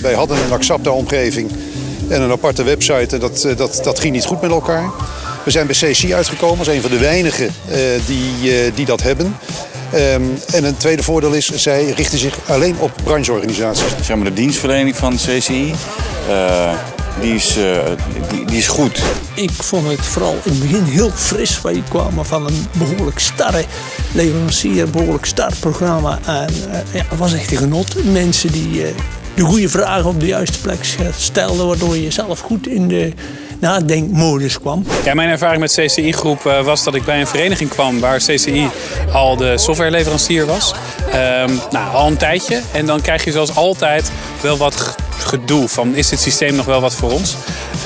Wij hadden een Axapta-omgeving en een aparte website en dat, dat, dat ging niet goed met elkaar. We zijn bij CC uitgekomen als een van de weinigen uh, die, uh, die dat hebben. Um, en een tweede voordeel is, zij richten zich alleen op brancheorganisaties. Zeg maar de dienstverlening van CCI, uh, die, is, die, die, is goed. Ik vond het vooral in het begin heel fris. Wij kwamen van een behoorlijk starre leverancier, een behoorlijk star programma. En ja, het was echt een genot. Mensen die de goede vragen op de juiste plek stelden, waardoor je zelf goed in de nadenkmodus kwam. Ja, mijn ervaring met CCI Groep uh, was dat ik bij een vereniging kwam waar CCI al de softwareleverancier was. Um, nou, al een tijdje. En dan krijg je zoals altijd wel wat gedoe van is dit systeem nog wel wat voor ons?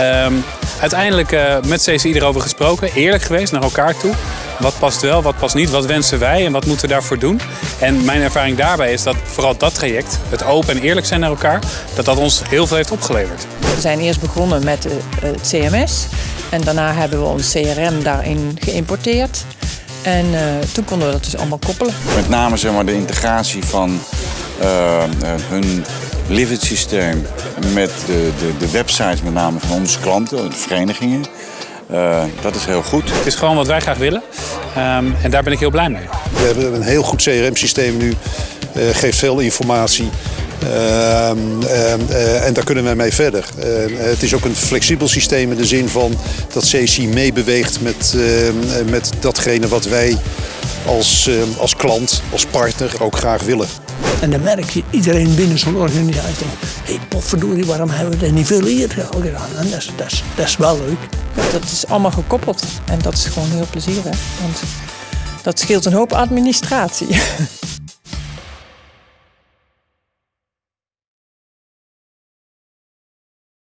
Um, uiteindelijk uh, met CCI erover gesproken, eerlijk geweest naar elkaar toe. Wat past wel, wat past niet, wat wensen wij en wat moeten we daarvoor doen? En mijn ervaring daarbij is dat vooral dat traject, het open en eerlijk zijn naar elkaar, dat dat ons heel veel heeft opgeleverd. We zijn eerst begonnen met het CMS en daarna hebben we ons CRM daarin geïmporteerd. En uh, toen konden we dat dus allemaal koppelen. Met name zeg maar, de integratie van uh, hun Livid systeem met de, de, de websites met name van onze klanten, de verenigingen. Uh, dat is heel goed. Het is gewoon wat wij graag willen um, en daar ben ik heel blij mee. We hebben een heel goed CRM-systeem nu, uh, geeft veel informatie. Uh, uh, en daar kunnen we mee verder. het is ook een flexibel systeem in de zin van dat CC meebeweegt met, met datgene wat wij als, als klant, als partner ook graag willen. En dan merk je iedereen binnen zo'n organisatie hé hey, waarom hebben we dat niet veel eerder al gedaan? En dat is, dat, is, dat is wel leuk. Dat is allemaal gekoppeld en dat is gewoon heel plezierig. Want dat scheelt een hoop administratie.